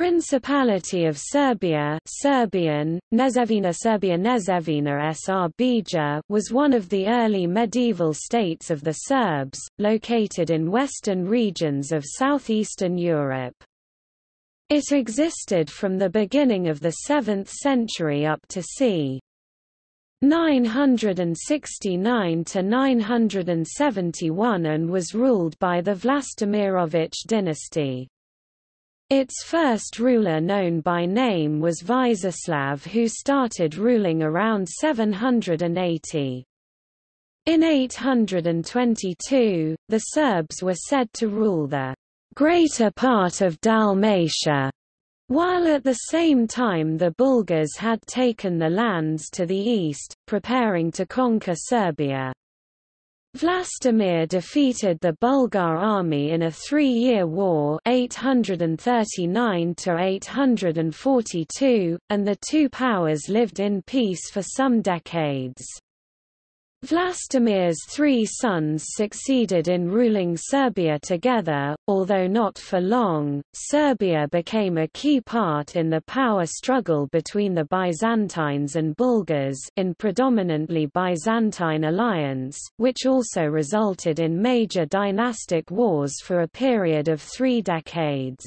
Principality of Serbia Serbian, Nezevina Serbia Nezevina Srbija was one of the early medieval states of the Serbs, located in western regions of southeastern Europe. It existed from the beginning of the 7th century up to c. 969 to 971 and was ruled by the Vlastimirovich dynasty. Its first ruler known by name was Vizislav who started ruling around 780. In 822, the Serbs were said to rule the greater part of Dalmatia, while at the same time the Bulgars had taken the lands to the east, preparing to conquer Serbia. Vlastimir defeated the Bulgar army in a three-year war 839–842, and the two powers lived in peace for some decades. Vlastimir's three sons succeeded in ruling Serbia together, although not for long. Serbia became a key part in the power struggle between the Byzantines and Bulgars in predominantly Byzantine alliance, which also resulted in major dynastic wars for a period of three decades.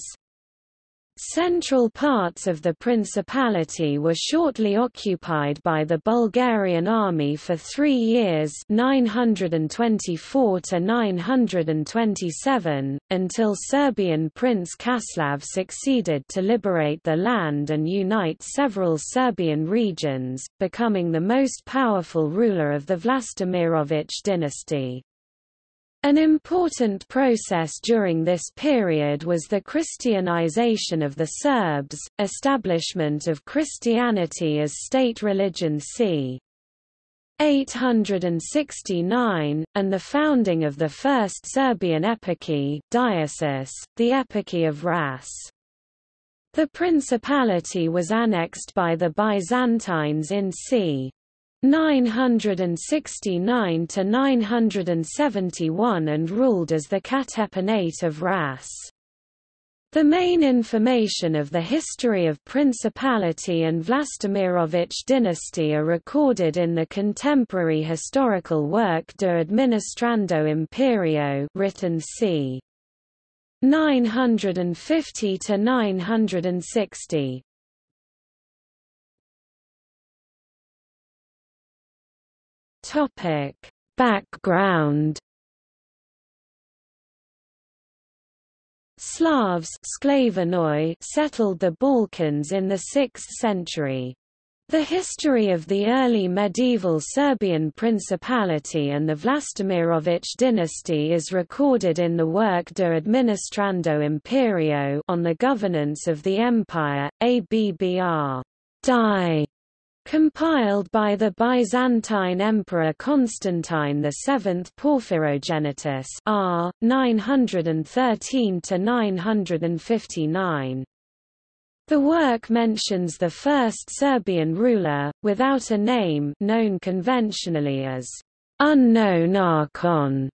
Central parts of the principality were shortly occupied by the Bulgarian army for three years 924 to 927, until Serbian Prince Kaslav succeeded to liberate the land and unite several Serbian regions, becoming the most powerful ruler of the Vlastimirovich dynasty. An important process during this period was the Christianization of the Serbs, establishment of Christianity as state religion c. 869, and the founding of the first Serbian eparchy diocese, the Eparchy of Ras. The principality was annexed by the Byzantines in c. 969 to 971 and ruled as the Katepanate of Ras. The main information of the history of Principality and Vlastimirovich dynasty are recorded in the contemporary historical work De Administrando Imperio written c. 950 to 960. Topic: Background Slavs settled the Balkans in the 6th century. The history of the early medieval Serbian Principality and the Vlastimirovich dynasty is recorded in the work De Administrando Imperio on the governance of the empire, ABBR. Die Compiled by the Byzantine Emperor Constantine VII Porphyrogenitus R. 913–959. The work mentions the first Serbian ruler, without a name known conventionally as unknown archon,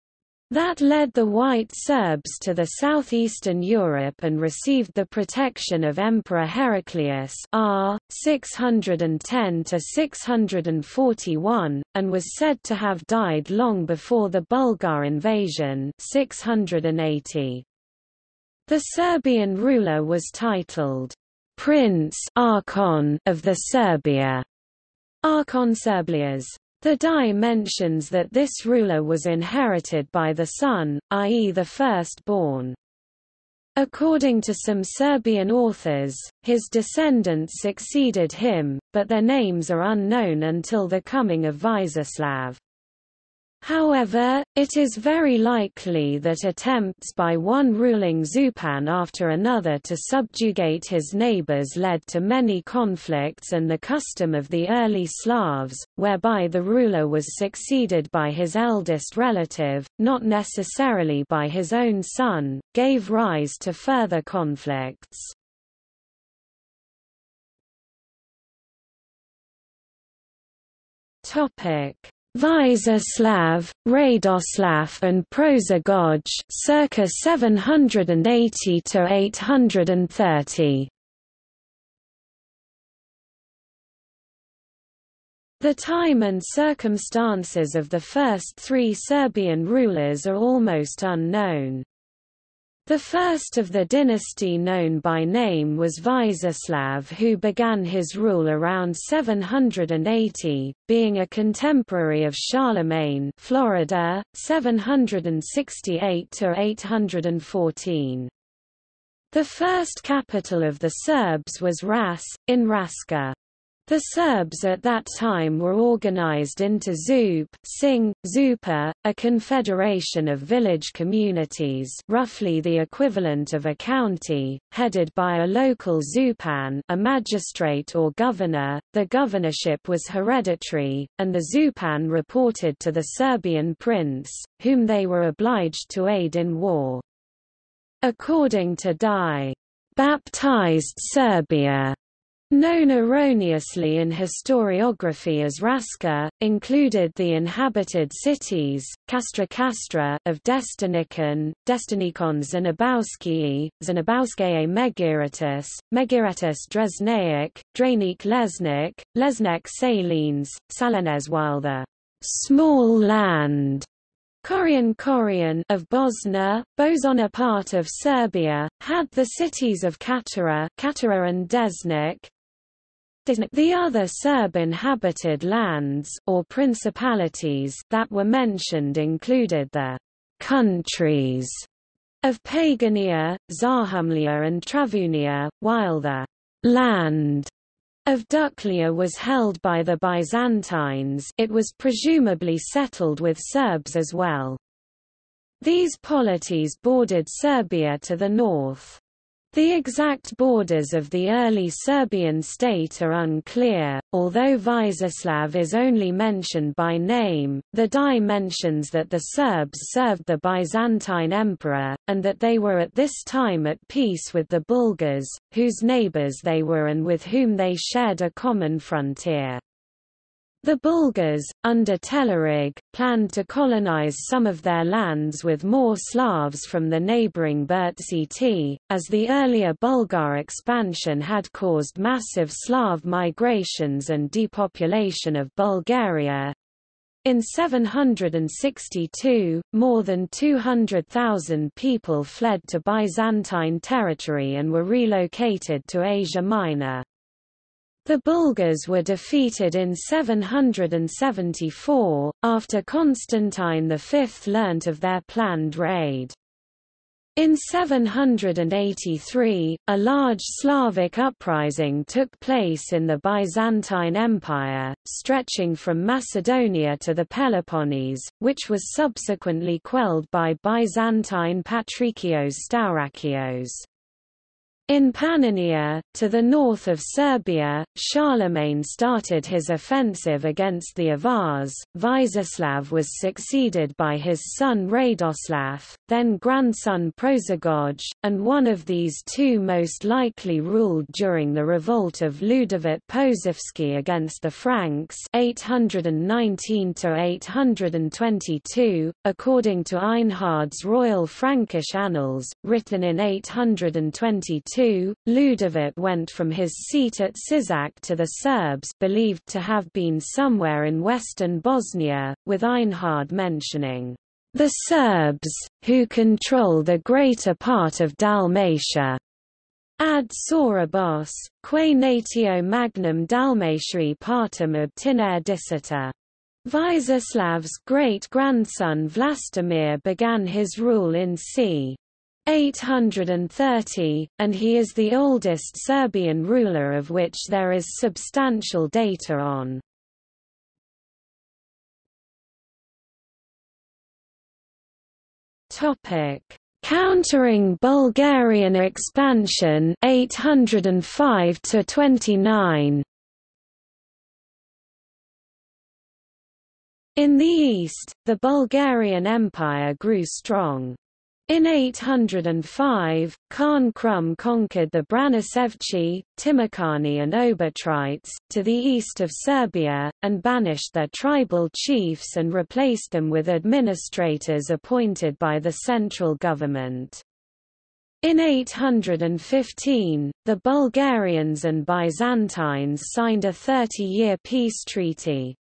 that led the White Serbs to the southeastern Europe and received the protection of Emperor Heraclius R. 610–641, and was said to have died long before the Bulgar invasion 680. The Serbian ruler was titled, Prince Archon of the Serbia, Archon Serbias. The die mentions that this ruler was inherited by the son, i.e. the firstborn. According to some Serbian authors, his descendants succeeded him, but their names are unknown until the coming of Vizislav. However, it is very likely that attempts by one ruling Zupan after another to subjugate his neighbors led to many conflicts and the custom of the early Slavs, whereby the ruler was succeeded by his eldest relative, not necessarily by his own son, gave rise to further conflicts. Topic Vyza Slav, Radoslav and Prozagoj circa 780 to 830. The time and circumstances of the first three Serbian rulers are almost unknown. The first of the dynasty known by name was Vízislav who began his rule around 780, being a contemporary of Charlemagne Florida, 768–814. The first capital of the Serbs was Ras, in Raska. The Serbs at that time were organized into Zup Sing, Zupa, a confederation of village communities roughly the equivalent of a county, headed by a local Zupan a magistrate or governor. The governorship was hereditary, and the Zupan reported to the Serbian prince, whom they were obliged to aid in war. According to Die, baptized Serbia known erroneously in historiography as Raska, included the inhabited cities, Castra Castra of Destinikon, Destinikon Zanabowskii, Zanabowskaye Megiratus, Megiratus Dresnaic, Dranik Lesnik, Lesnek Salines, Salenez while the small land. Korian Korian of Bosnia, Bosona part of Serbia, had the cities of Katara, Katara and Desnik, the other Serb-inhabited lands or principalities that were mentioned included the countries of Pagania, Zahumlia and Travunia, while the land of Duklia was held by the Byzantines it was presumably settled with Serbs as well. These polities bordered Serbia to the north. The exact borders of the early Serbian state are unclear, although Vízislav is only mentioned by name, the Die mentions that the Serbs served the Byzantine emperor, and that they were at this time at peace with the Bulgars, whose neighbors they were and with whom they shared a common frontier. The Bulgars, under Telerig, planned to colonize some of their lands with more Slavs from the neighboring Bertsiti, as the earlier Bulgar expansion had caused massive Slav migrations and depopulation of Bulgaria. In 762, more than 200,000 people fled to Byzantine territory and were relocated to Asia Minor. The Bulgars were defeated in 774, after Constantine V learnt of their planned raid. In 783, a large Slavic uprising took place in the Byzantine Empire, stretching from Macedonia to the Peloponnese, which was subsequently quelled by Byzantine Patrikios Staurakios. In Pannonia, to the north of Serbia, Charlemagne started his offensive against the Avars. Vízislav was succeeded by his son Radoslav, then grandson Prozagoj, and one of these two most likely ruled during the revolt of Ludovit Posavski against the Franks 819 822, according to Einhard's Royal Frankish Annals, written in 822 Ludovit went from his seat at Sisak to the Serbs believed to have been somewhere in western Bosnia, with Einhard mentioning, "...the Serbs, who control the greater part of Dalmatia." Ad Sorabos, quae natio magnum Dalmatiae partum obtinere dicita. Vízislav's great-grandson Vlastimir began his rule in c. 830, and he is the oldest Serbian ruler of which there is substantial data on. Topic: Countering Bulgarian expansion 805 to 29. In the east, the Bulgarian Empire grew strong. In 805, Khan Krum conquered the Branisevci, Timokani and Obotrites, to the east of Serbia, and banished their tribal chiefs and replaced them with administrators appointed by the central government. In 815, the Bulgarians and Byzantines signed a 30-year peace treaty.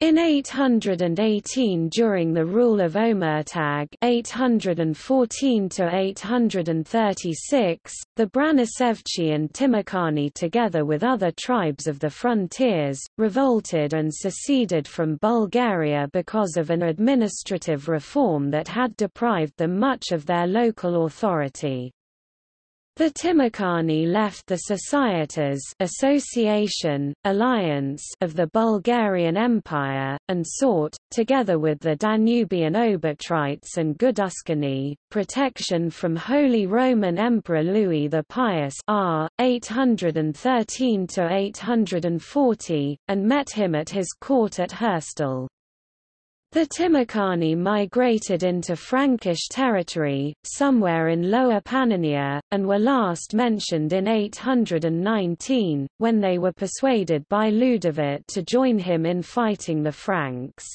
In 818 during the rule of Omertag 814–836, the Branisevci and Timokhani together with other tribes of the frontiers, revolted and seceded from Bulgaria because of an administrative reform that had deprived them much of their local authority. The Timokhani left the societas association, alliance of the Bulgarian Empire, and sought, together with the Danubian Obotrites and Guduscani, protection from Holy Roman Emperor Louis the Pious r. 813–840, and met him at his court at Herstal. The Timokhani migrated into Frankish territory, somewhere in Lower Pannonia, and were last mentioned in 819, when they were persuaded by Ludovit to join him in fighting the Franks.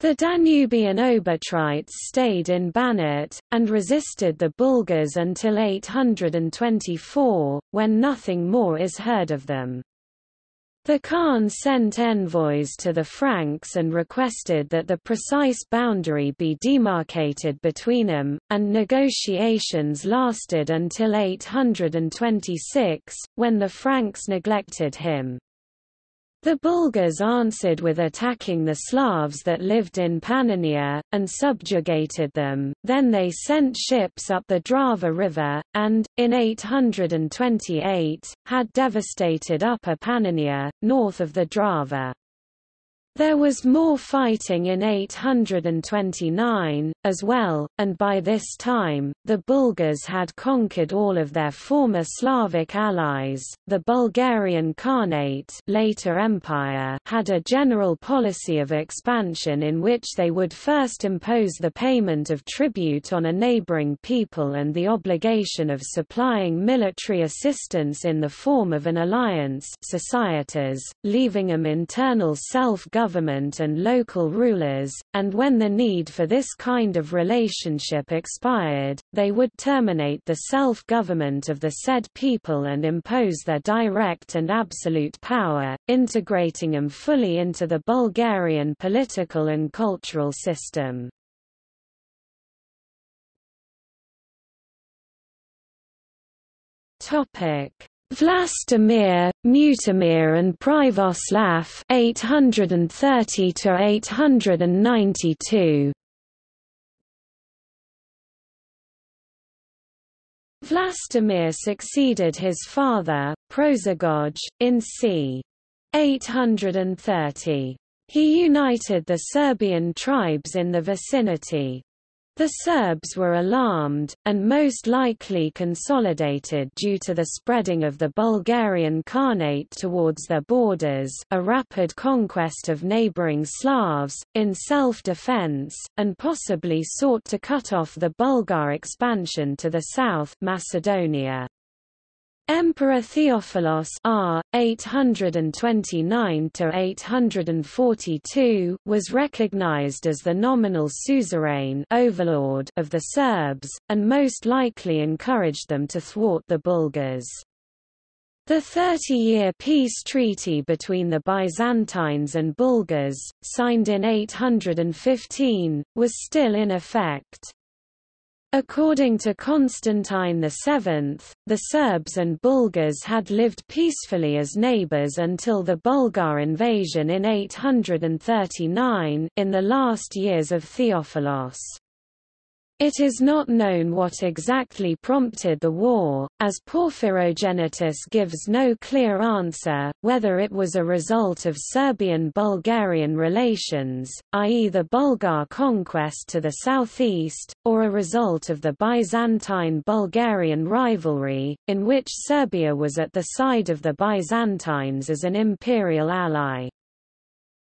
The Danubian Obotrites stayed in Banat, and resisted the Bulgars until 824, when nothing more is heard of them. The Khan sent envoys to the Franks and requested that the precise boundary be demarcated between them, and negotiations lasted until 826, when the Franks neglected him. The Bulgars answered with attacking the Slavs that lived in Pannonia, and subjugated them, then they sent ships up the Drava River, and, in 828, had devastated Upper Pannonia, north of the Drava. There was more fighting in 829, as well, and by this time, the Bulgars had conquered all of their former Slavic allies. The Bulgarian Khanate later Empire had a general policy of expansion in which they would first impose the payment of tribute on a neighboring people and the obligation of supplying military assistance in the form of an alliance societas, leaving them internal self-government government and local rulers, and when the need for this kind of relationship expired, they would terminate the self-government of the said people and impose their direct and absolute power, integrating them fully into the Bulgarian political and cultural system. Topic Vlastimir, Mutimir and Privoslav 830 to 892 Vlastimir succeeded his father, Prozagoj, in c. 830. He united the Serbian tribes in the vicinity. The Serbs were alarmed, and most likely consolidated due to the spreading of the Bulgarian Khanate towards their borders a rapid conquest of neighbouring Slavs, in self-defense, and possibly sought to cut off the Bulgar expansion to the south Macedonia. Emperor Theophilos R. 829–842 was recognized as the nominal suzerain overlord of the Serbs, and most likely encouraged them to thwart the Bulgars. The Thirty-Year Peace Treaty between the Byzantines and Bulgars, signed in 815, was still in effect. According to Constantine VII, the Serbs and Bulgars had lived peacefully as neighbors until the Bulgar invasion in 839 in the last years of Theophilos. It is not known what exactly prompted the war, as Porphyrogenitus gives no clear answer, whether it was a result of Serbian-Bulgarian relations, i.e. the Bulgar conquest to the southeast, or a result of the Byzantine-Bulgarian rivalry, in which Serbia was at the side of the Byzantines as an imperial ally.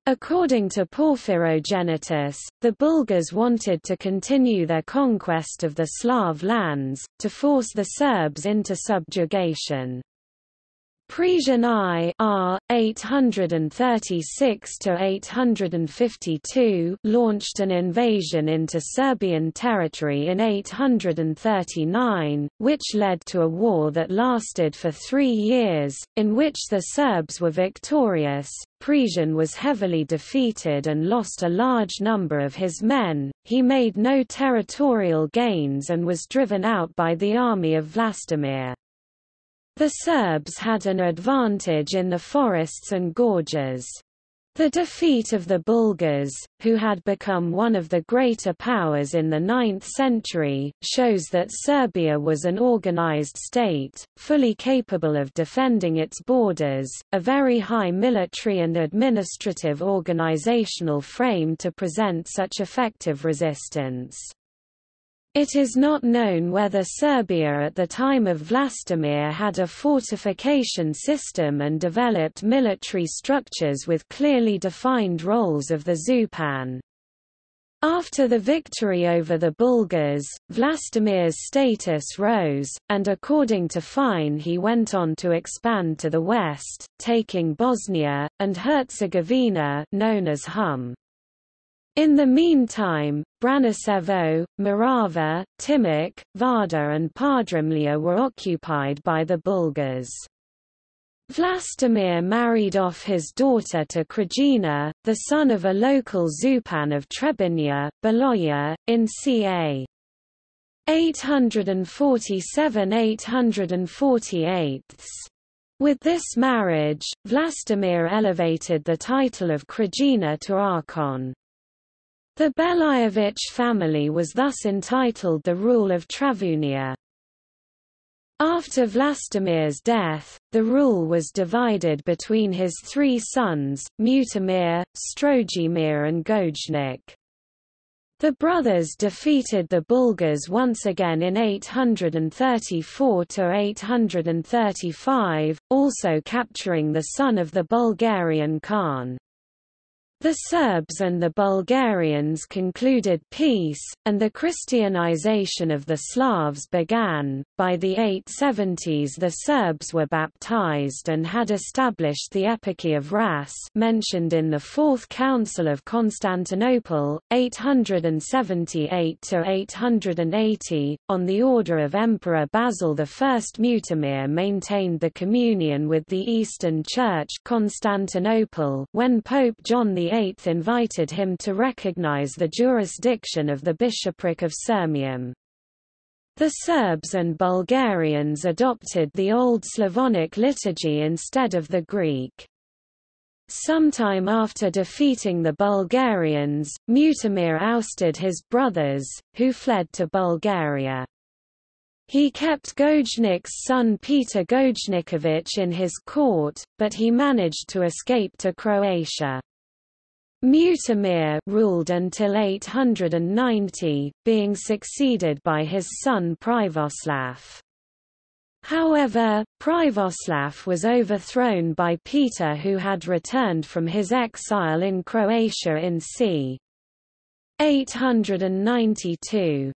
According to Porphyrogenitus, the Bulgars wanted to continue their conquest of the Slav lands, to force the Serbs into subjugation. Presian I R 836 to 852 launched an invasion into Serbian territory in 839, which led to a war that lasted for 3 years in which the Serbs were victorious. Presian was heavily defeated and lost a large number of his men. He made no territorial gains and was driven out by the army of Vlastimir. The Serbs had an advantage in the forests and gorges. The defeat of the Bulgars, who had become one of the greater powers in the 9th century, shows that Serbia was an organized state, fully capable of defending its borders, a very high military and administrative organizational frame to present such effective resistance. It is not known whether Serbia at the time of Vlastimir had a fortification system and developed military structures with clearly defined roles of the Zupan. After the victory over the Bulgars, Vlastimir's status rose, and according to Fine he went on to expand to the west, taking Bosnia, and Herzegovina known as Hum. In the meantime, Branicevo, Morava, Timok, Vardar and Podrimlja were occupied by the Bulgars. Vlastimir married off his daughter to Krajina, the son of a local Zupan of Trebinja, Beloya, in ca. 847–848. With this marriage, Vlastimir elevated the title of Krajina to Archon. The Belajević family was thus entitled the rule of Travunia. After Vlastimir's death, the rule was divided between his three sons, Mutimir, Strojimir and Gojnik. The brothers defeated the Bulgars once again in 834–835, also capturing the son of the Bulgarian Khan. The Serbs and the Bulgarians concluded peace, and the Christianization of the Slavs began. By the 870s, the Serbs were baptized and had established the Eparchy of Ras, mentioned in the Fourth Council of Constantinople, 878 to 880. On the order of Emperor Basil I, Mutimir maintained the communion with the Eastern Church, Constantinople, when Pope John VIII VIII invited him to recognize the jurisdiction of the bishopric of Sirmium. The Serbs and Bulgarians adopted the Old Slavonic liturgy instead of the Greek. Sometime after defeating the Bulgarians, Mutimir ousted his brothers, who fled to Bulgaria. He kept Gojnik's son Peter Gojniković in his court, but he managed to escape to Croatia. Mutimir ruled until 890, being succeeded by his son Privoslav. However, Privoslav was overthrown by Peter who had returned from his exile in Croatia in c. 892.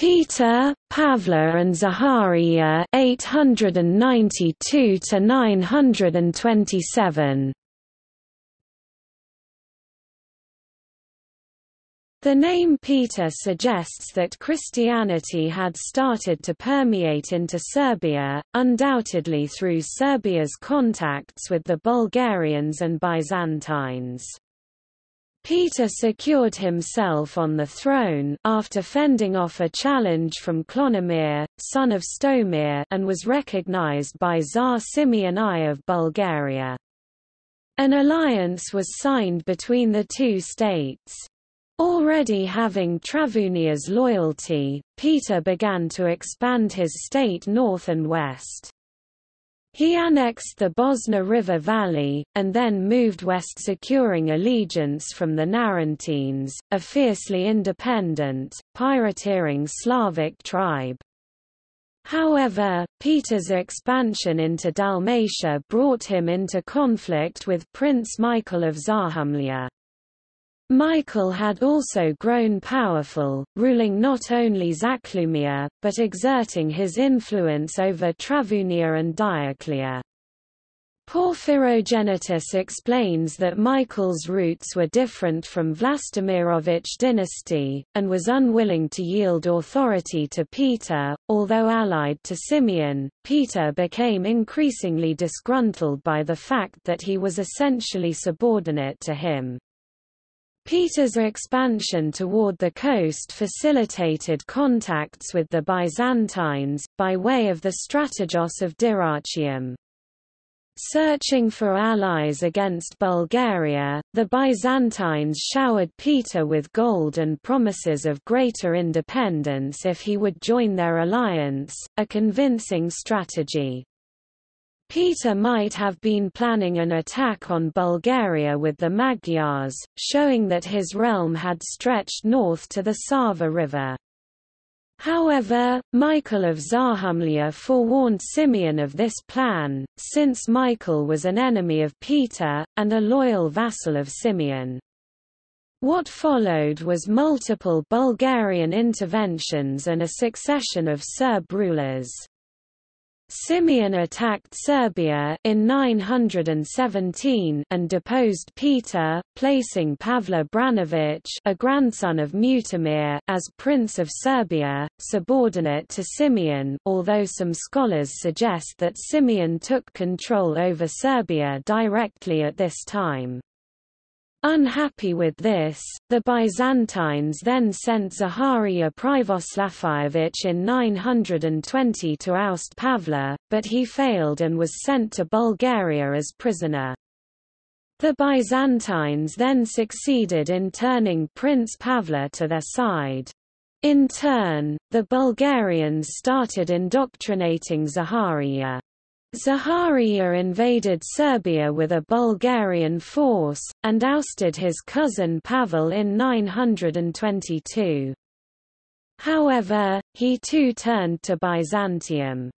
Peter, Pavla and Zaharia 892 to 927 The name Peter suggests that Christianity had started to permeate into Serbia, undoubtedly through Serbia's contacts with the Bulgarians and Byzantines. Peter secured himself on the throne after fending off a challenge from Clonomir, son of Stomir and was recognized by Tsar Simeon I of Bulgaria. An alliance was signed between the two states. Already having Travunia's loyalty, Peter began to expand his state north and west. He annexed the Bosna River Valley, and then moved west securing allegiance from the Narentines, a fiercely independent, pirateering Slavic tribe. However, Peter's expansion into Dalmatia brought him into conflict with Prince Michael of Zahumlja. Michael had also grown powerful, ruling not only Zachlumia, but exerting his influence over Travunia and Dioclea. Porphyrogenitus explains that Michael's roots were different from Vlastimirovich dynasty, and was unwilling to yield authority to Peter. Although allied to Simeon, Peter became increasingly disgruntled by the fact that he was essentially subordinate to him. Peter's expansion toward the coast facilitated contacts with the Byzantines, by way of the Strategos of Dyrrhachium. Searching for allies against Bulgaria, the Byzantines showered Peter with gold and promises of greater independence if he would join their alliance, a convincing strategy. Peter might have been planning an attack on Bulgaria with the Magyars, showing that his realm had stretched north to the Sava River. However, Michael of Zahumlia forewarned Simeon of this plan, since Michael was an enemy of Peter, and a loyal vassal of Simeon. What followed was multiple Bulgarian interventions and a succession of Serb rulers. Simeon attacked Serbia in 917 and deposed Peter, placing Pavle Branovich, a grandson of Mutimir, as Prince of Serbia, subordinate to Simeon, although some scholars suggest that Simeon took control over Serbia directly at this time. Unhappy with this, the Byzantines then sent Zaharia Privoslafievich in 920 to oust Pavla, but he failed and was sent to Bulgaria as prisoner. The Byzantines then succeeded in turning Prince Pavla to their side. In turn, the Bulgarians started indoctrinating Zaharia. Zaharia invaded Serbia with a Bulgarian force, and ousted his cousin Pavel in 922. However, he too turned to Byzantium.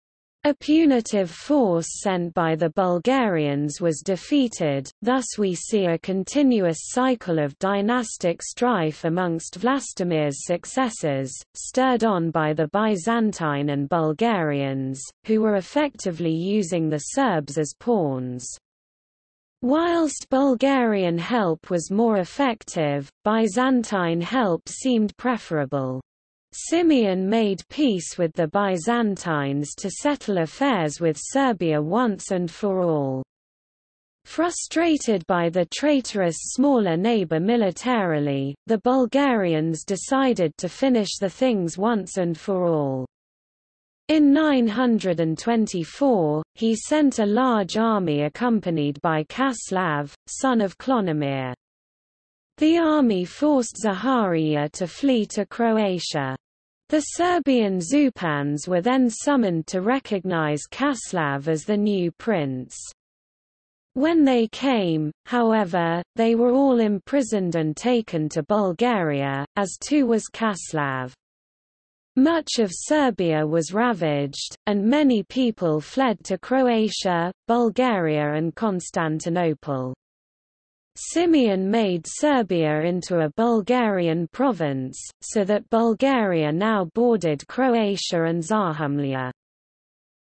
A punitive force sent by the Bulgarians was defeated, thus we see a continuous cycle of dynastic strife amongst Vlastimir's successors, stirred on by the Byzantine and Bulgarians, who were effectively using the Serbs as pawns. Whilst Bulgarian help was more effective, Byzantine help seemed preferable. Simeon made peace with the Byzantines to settle affairs with Serbia once and for all. Frustrated by the traitorous smaller neighbor militarily, the Bulgarians decided to finish the things once and for all. In 924, he sent a large army accompanied by Kaslav, son of Clonomir. The army forced Zaharia to flee to Croatia. The Serbian Zupans were then summoned to recognize Kaslav as the new prince. When they came, however, they were all imprisoned and taken to Bulgaria, as too was Kaslav. Much of Serbia was ravaged, and many people fled to Croatia, Bulgaria and Constantinople. Simeon made Serbia into a Bulgarian province, so that Bulgaria now bordered Croatia and Zahumlia.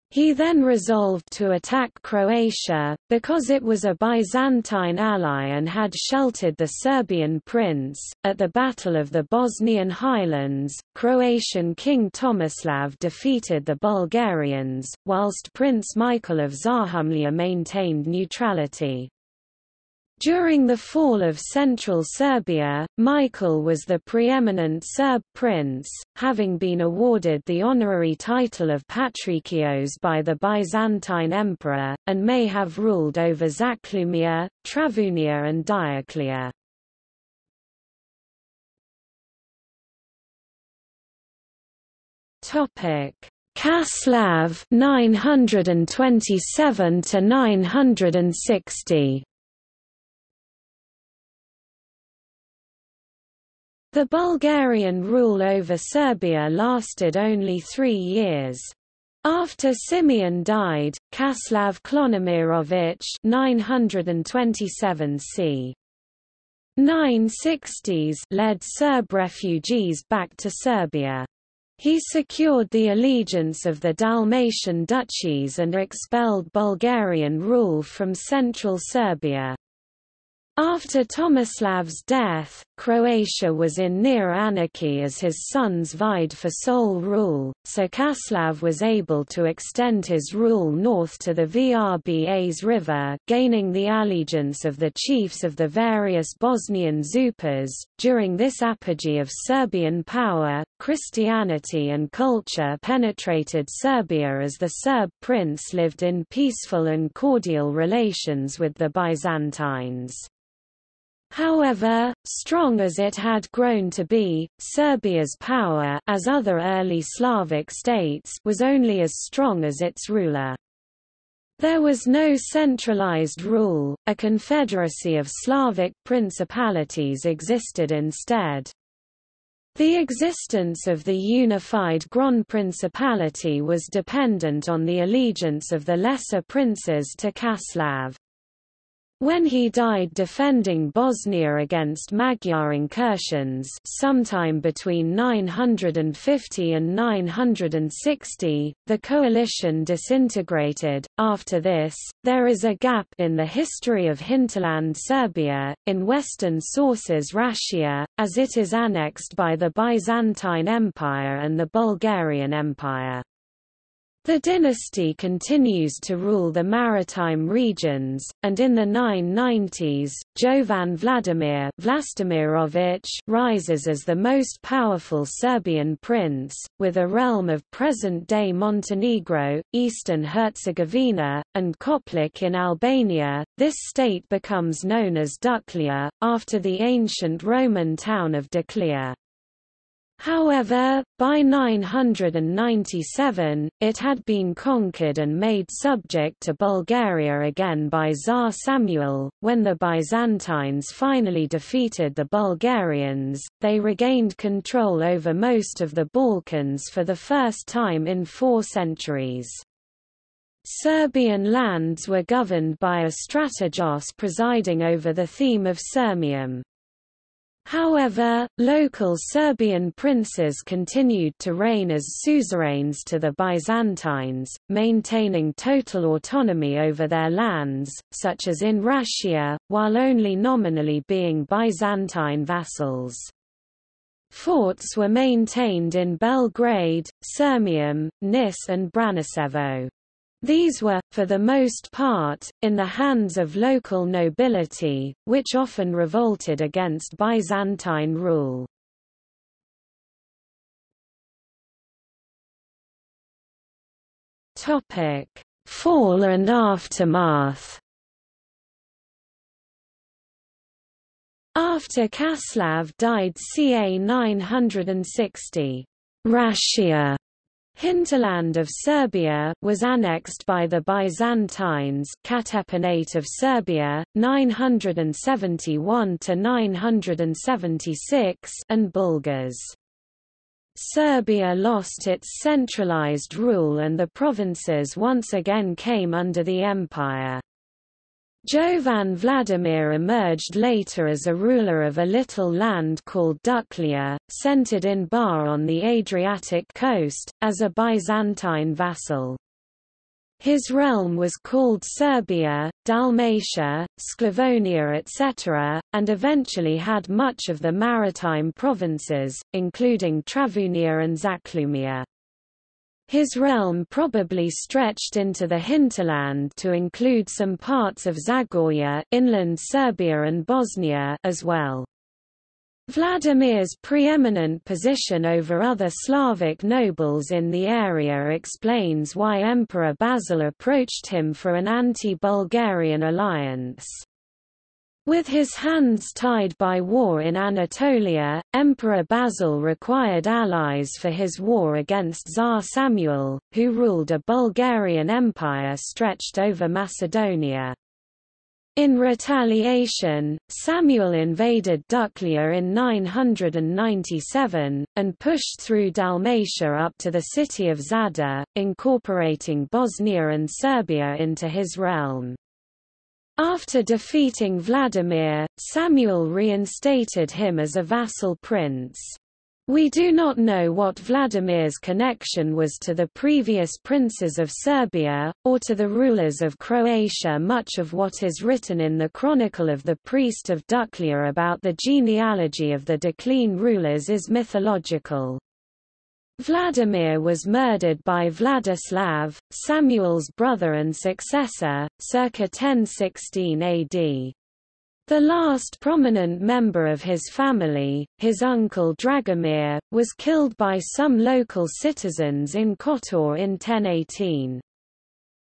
He then resolved to attack Croatia, because it was a Byzantine ally and had sheltered the Serbian prince. At the Battle of the Bosnian Highlands, Croatian King Tomislav defeated the Bulgarians, whilst Prince Michael of Zahumlia maintained neutrality. During the fall of central Serbia, Michael was the preeminent Serb prince, having been awarded the honorary title of Patrikios by the Byzantine emperor, and may have ruled over Zachlumia, Travunia and Dioclea. Kaslav 927 to 960 The Bulgarian rule over Serbia lasted only three years. After Simeon died, Kaslav Klonomirovich 927 c. 960s led Serb refugees back to Serbia. He secured the allegiance of the Dalmatian duchies and expelled Bulgarian rule from central Serbia. After Tomislav's death, Croatia was in near anarchy as his sons vied for sole rule, so Časlav was able to extend his rule north to the Vrbas river gaining the allegiance of the chiefs of the various Bosnian Zupas. During this apogee of Serbian power, Christianity and culture penetrated Serbia as the Serb prince lived in peaceful and cordial relations with the Byzantines. However, strong as it had grown to be, Serbia's power as other early Slavic states was only as strong as its ruler. There was no centralized rule, a confederacy of Slavic principalities existed instead. The existence of the unified Grand Principality was dependent on the allegiance of the lesser princes to Časlav. When he died defending Bosnia against Magyar incursions sometime between 950 and 960, the coalition disintegrated. After this, there is a gap in the history of hinterland Serbia, in Western sources Rašia, as it is annexed by the Byzantine Empire and the Bulgarian Empire. The dynasty continues to rule the maritime regions, and in the 990s, Jovan Vladimir Vlastimirovich rises as the most powerful Serbian prince, with a realm of present-day Montenegro, eastern Herzegovina, and Koplik in Albania. This state becomes known as Duklja, after the ancient Roman town of Duklja. However, by 997, it had been conquered and made subject to Bulgaria again by Tsar Samuel. When the Byzantines finally defeated the Bulgarians, they regained control over most of the Balkans for the first time in four centuries. Serbian lands were governed by a strategos presiding over the theme of Sirmium. However, local Serbian princes continued to reign as suzerains to the Byzantines, maintaining total autonomy over their lands, such as in Rašia, while only nominally being Byzantine vassals. Forts were maintained in Belgrade, Sirmium, Nis and Braničevo. These were, for the most part, in the hands of local nobility, which often revolted against Byzantine rule. Fall and aftermath After Časlav died ca 960, Rašia Hinterland of Serbia was annexed by the Byzantines Katapanate of Serbia, 971–976 and Bulgars. Serbia lost its centralized rule and the provinces once again came under the empire. Jovan Vladimir emerged later as a ruler of a little land called Duklja, centered in Bar on the Adriatic coast, as a Byzantine vassal. His realm was called Serbia, Dalmatia, Sclavonia etc., and eventually had much of the maritime provinces, including Travunia and Zaclumia. His realm probably stretched into the hinterland to include some parts of Zagorje inland Serbia and Bosnia as well. Vladimir's preeminent position over other Slavic nobles in the area explains why Emperor Basil approached him for an anti-Bulgarian alliance. With his hands tied by war in Anatolia, Emperor Basil required allies for his war against Tsar Samuel, who ruled a Bulgarian empire stretched over Macedonia. In retaliation, Samuel invaded Duklja in 997, and pushed through Dalmatia up to the city of Zadar, incorporating Bosnia and Serbia into his realm. After defeating Vladimir, Samuel reinstated him as a vassal prince. We do not know what Vladimir's connection was to the previous princes of Serbia, or to the rulers of Croatia much of what is written in the Chronicle of the Priest of Duklja about the genealogy of the Doclean rulers is mythological. Vladimir was murdered by Vladislav, Samuel's brother and successor, circa 1016 AD. The last prominent member of his family, his uncle Dragomir, was killed by some local citizens in Kotor in 1018.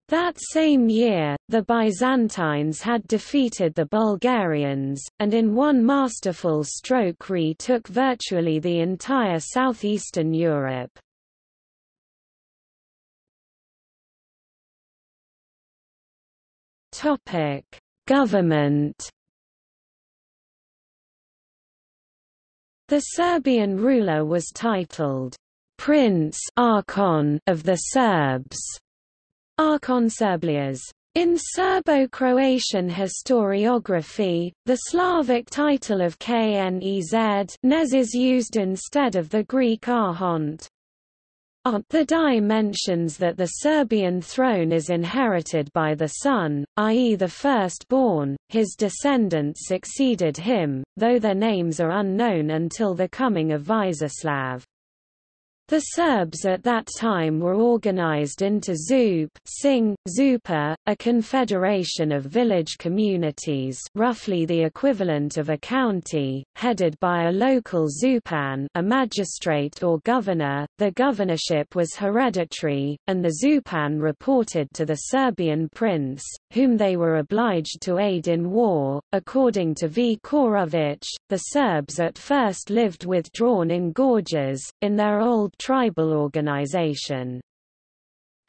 That same year, the Byzantines had defeated the Bulgarians, and in one masterful stroke retook virtually the entire southeastern Europe. Government The Serbian ruler was titled, Prince Archon of the Serbs, Archon Serblias. In Serbo-Croatian historiography, the Slavic title of Knez Nez is used instead of the Greek archont. The die mentions that the Serbian throne is inherited by the son, i.e. the firstborn, his descendants succeeded him, though their names are unknown until the coming of Višeslav. The Serbs at that time were organized into Zup Sing, Zupa, a confederation of village communities roughly the equivalent of a county, headed by a local Zupan a magistrate or governor. The governorship was hereditary, and the Zupan reported to the Serbian prince, whom they were obliged to aid in war. According to V. Ćorović, the Serbs at first lived withdrawn in gorges, in their old tribal organization.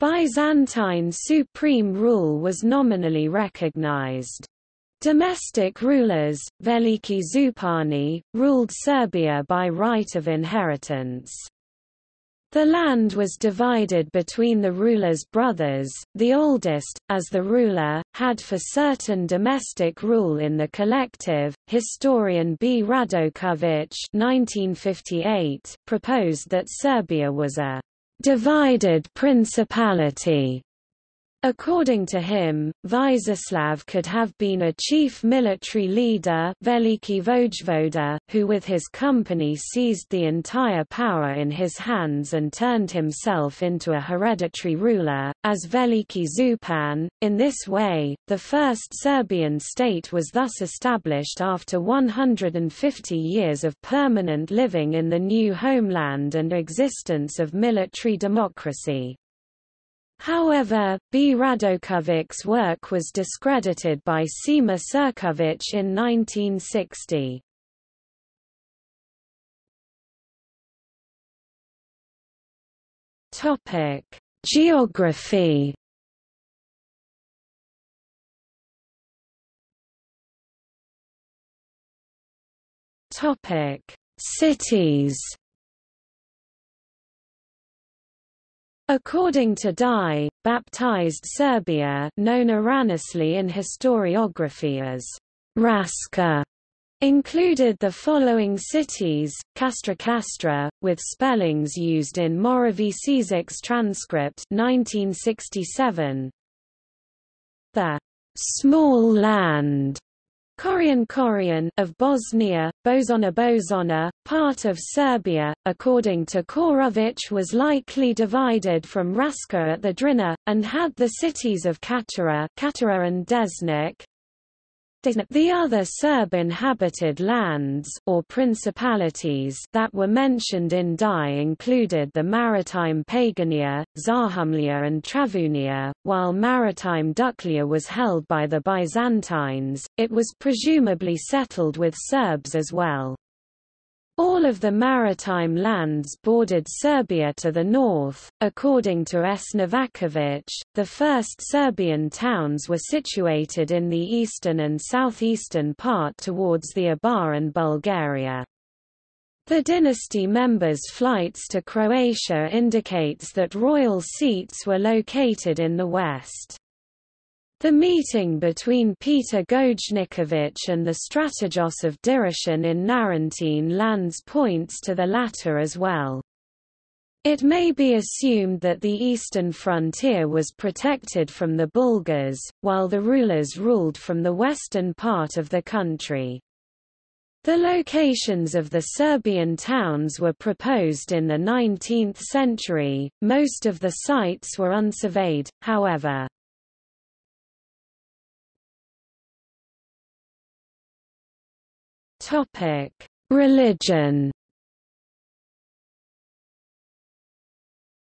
Byzantine supreme rule was nominally recognized. Domestic rulers, Veliki Zupani, ruled Serbia by right of inheritance. The land was divided between the ruler's brothers, the oldest, as the ruler, had for certain domestic rule in the collective. Historian B. Radojković proposed that Serbia was a divided principality According to him, Višeslav could have been a chief military leader Veliki Vojvoda, who with his company seized the entire power in his hands and turned himself into a hereditary ruler, as Veliki Zupan. In this way, the first Serbian state was thus established after 150 years of permanent living in the new homeland and existence of military democracy. However, B. Radojković's work was discredited by Sima Ćirković in 1960. Topic: Geography. Topic: Cities. According to Dye, baptized Serbia known erroneously in historiography as Raska included the following cities, Castra Castra, with spellings used in Moravcsik's transcript 1967. The small land Korian Korian of Bosnia, Bozona Bozona, part of Serbia, according to Ćorović was likely divided from Raska at the Drina, and had the cities of Katara, Katara and Desnik, the other Serb-inhabited lands or principalities that were mentioned in Dye included the maritime Pagania, Zahumlia and Travunia, while maritime Duklja was held by the Byzantines, it was presumably settled with Serbs as well. All of the maritime lands bordered Serbia to the north. According to S. Novakovic, the first Serbian towns were situated in the eastern and southeastern part towards the Ibar and Bulgaria. The dynasty members' flights to Croatia indicates that royal seats were located in the west. The meeting between Peter Gojnikovic and the strategos of Dyrrhachium in Narentine lands points to the latter as well. It may be assumed that the eastern frontier was protected from the Bulgars, while the rulers ruled from the western part of the country. The locations of the Serbian towns were proposed in the 19th century, most of the sites were unsurveyed, however. Religion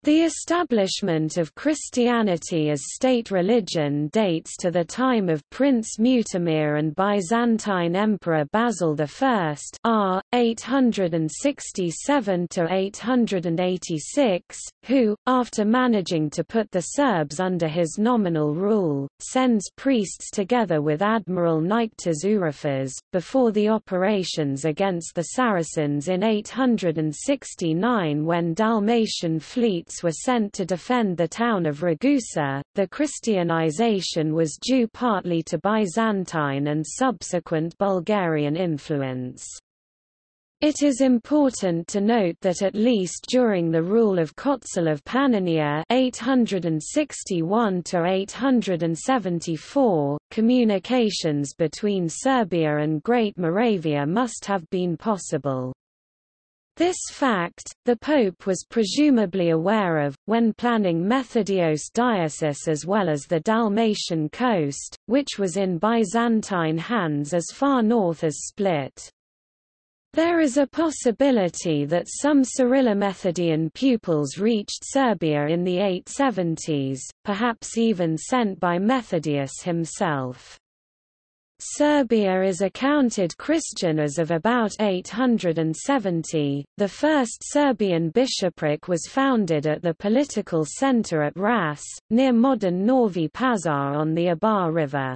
The establishment of Christianity as state religion dates to the time of Prince Mutimir and Byzantine Emperor Basil I r. 867–886, who, after managing to put the Serbs under his nominal rule, sends priests together with Admiral Niketas Ooryphas, before the operations against the Saracens in 869 when Dalmatian fleets were sent to defend the town of Ragusa. The Christianization was due partly to Byzantine and subsequent Bulgarian influence. It is important to note that at least during the rule of Kocel of Pannonia 861 874, communications between Serbia and Great Moravia must have been possible. This fact, the Pope was presumably aware of, when planning Methodios diocese as well as the Dalmatian coast, which was in Byzantine hands as far north as Split. There is a possibility that some Cyrillomethodian pupils reached Serbia in the 870s, perhaps even sent by Methodius himself. Serbia is accounted Christian as of about 870. The first Serbian bishopric was founded at the political center at Ras, near modern Novi Pazar on the Ibar River.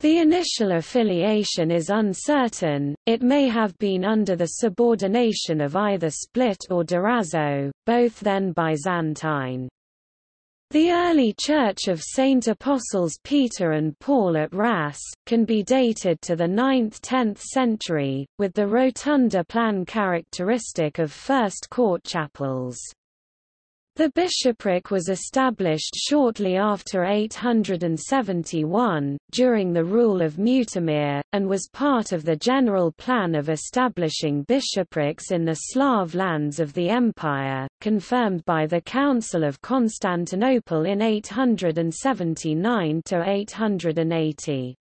The initial affiliation is uncertain, it may have been under the subordination of either Split or Durazzo, both then Byzantine. The early Church of Saint Apostles Peter and Paul at Ras, can be dated to the 9th–10th century, with the rotunda plan characteristic of first court chapels. The bishopric was established shortly after 871, during the rule of Mutimir, and was part of the general plan of establishing bishoprics in the Slav lands of the empire, confirmed by the Council of Constantinople in 879–880.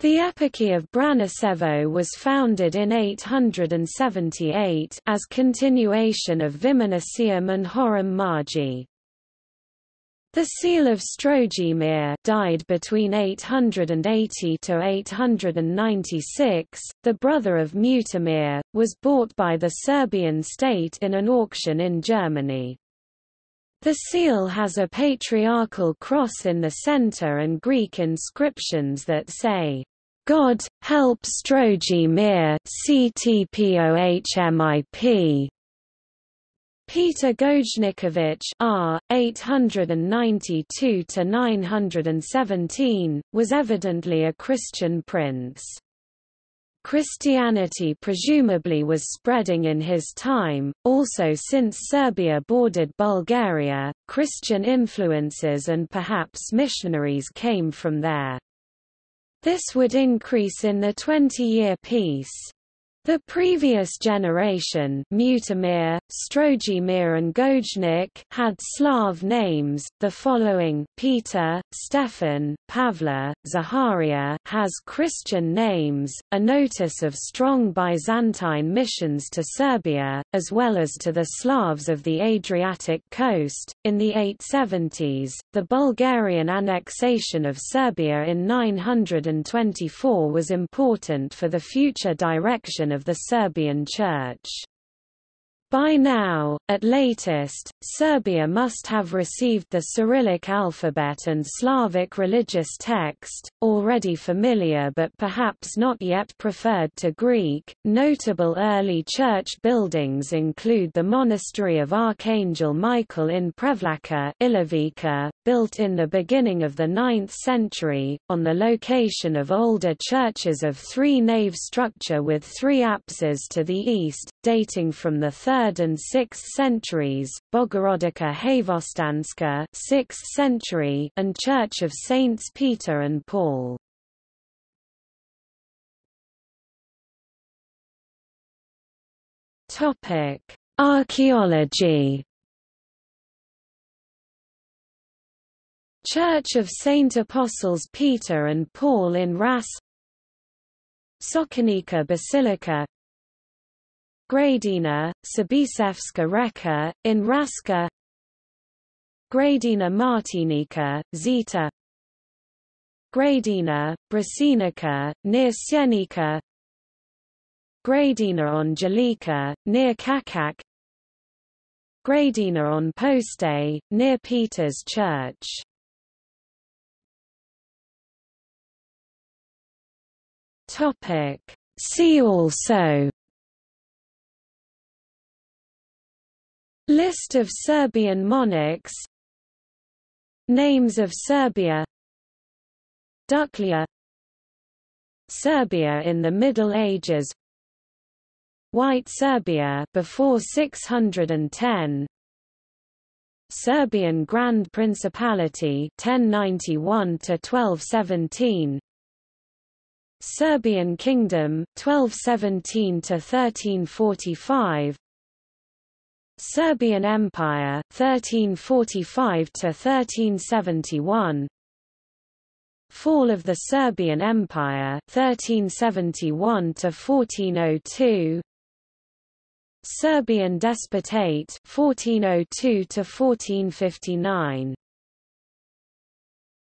The Eparchy of Branicevo was founded in 878 as continuation of Viminacium and Horam. The seal of Strojimir died between 880 to 896, the brother of Mutimir, was bought by the Serbian state in an auction in Germany. The seal has a patriarchal cross in the center and Greek inscriptions that say, God, help Strojimir CTPOHMIP. Peter Gojnikovic R. 892–917, was evidently a Christian prince. Christianity presumably was spreading in his time, also since Serbia bordered Bulgaria, Christian influences and perhaps missionaries came from there. This would increase in the Twenty-Year Peace. The previous generation Mutimir, Strojimir and Gojnik had Slav names, the following Peter, Stefan, Pavla, Zaharia has Christian names, a notice of strong Byzantine missions to Serbia, as well as to the Slavs of the Adriatic coast. In the 870s, the Bulgarian annexation of Serbia in 924 was important for the future direction of the Serbian Church. By now, at latest, Serbia must have received the Cyrillic alphabet and Slavic religious text, already familiar but perhaps not yet preferred to Greek. Notable early church buildings include the monastery of Archangel Michael in Prevlaka, Ilovica, built in the beginning of the 9th century, on the location of older churches of three-nave structure with three apses to the east, dating from the 3rd and 6th centuries, Bogorodica Hvostanska 6th century and Church of Saints Peter and Paul. Topic: Archaeology. Church of Saint Apostles Peter and Paul in Ras Sokonica Basilica Gradina, Sabisevska Reka, in Raska. Gradina Martinica, Zeta Gradina, Brasinica, near Sjenica Gradina on Jelica, near Čačak. Gradina on Poste, near Peter's Church. See also List of Serbian monarchs. Names of Serbia. Duklja Serbia in the Middle Ages. White Serbia before 610 Serbian Grand Principality 1091 to 1217 Serbian Kingdom 1217 to 1345 Serbian Empire 1345 to 1371 Fall of the Serbian Empire 1371 to 1402 Serbian Despotate 1402 to 1459